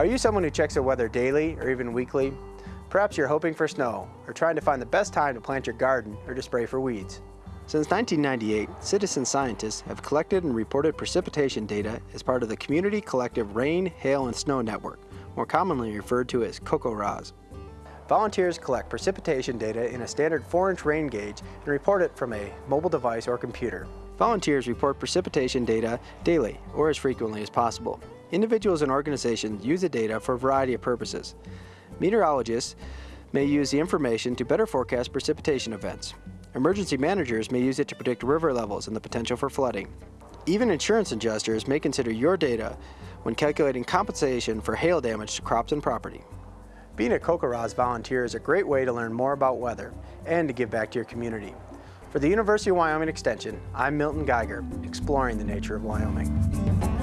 Are you someone who checks the weather daily or even weekly? Perhaps you're hoping for snow or trying to find the best time to plant your garden or to spray for weeds. Since 1998, citizen scientists have collected and reported precipitation data as part of the Community Collective Rain, Hail, and Snow Network, more commonly referred to as CoCoRaHS. Volunteers collect precipitation data in a standard 4-inch rain gauge and report it from a mobile device or computer. Volunteers report precipitation data daily or as frequently as possible. Individuals and organizations use the data for a variety of purposes. Meteorologists may use the information to better forecast precipitation events. Emergency managers may use it to predict river levels and the potential for flooding. Even insurance adjusters may consider your data when calculating compensation for hail damage to crops and property. Being a CoCoRaHS volunteer is a great way to learn more about weather and to give back to your community. For the University of Wyoming Extension, I'm Milton Geiger, exploring the nature of Wyoming.